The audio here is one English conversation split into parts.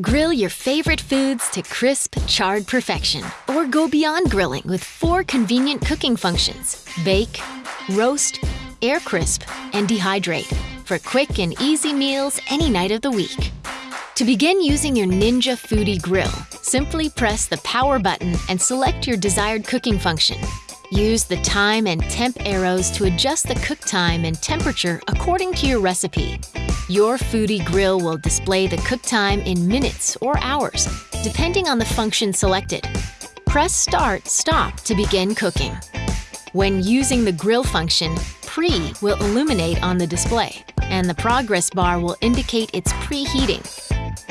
Grill your favorite foods to crisp, charred perfection, or go beyond grilling with four convenient cooking functions bake, roast, air crisp, and dehydrate for quick and easy meals any night of the week. To begin using your Ninja Foodi Grill, simply press the power button and select your desired cooking function. Use the time and temp arrows to adjust the cook time and temperature according to your recipe. Your Foodi Grill will display the cook time in minutes or hours, depending on the function selected. Press Start Stop to begin cooking. When using the grill function, Pre will illuminate on the display, and the progress bar will indicate it's preheating.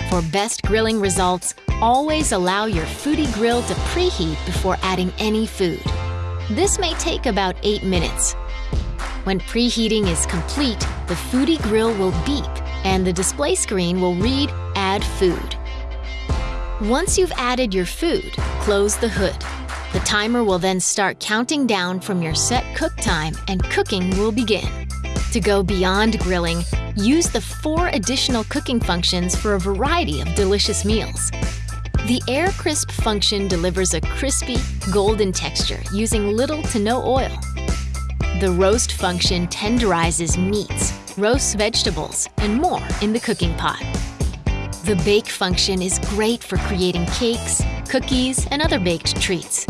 For best grilling results, always allow your Foodi Grill to preheat before adding any food. This may take about 8 minutes. When preheating is complete, the Foodi Grill will beep and the display screen will read Add Food. Once you've added your food, close the hood. The timer will then start counting down from your set cook time and cooking will begin. To go beyond grilling, use the four additional cooking functions for a variety of delicious meals. The Air Crisp function delivers a crispy, golden texture using little to no oil. The Roast function tenderizes meats, roasts vegetables, and more in the cooking pot. The Bake function is great for creating cakes, cookies, and other baked treats.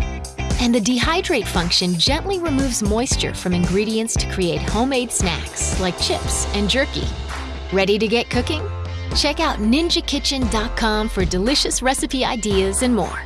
And the Dehydrate function gently removes moisture from ingredients to create homemade snacks like chips and jerky. Ready to get cooking? Check out ninjakitchen.com for delicious recipe ideas and more.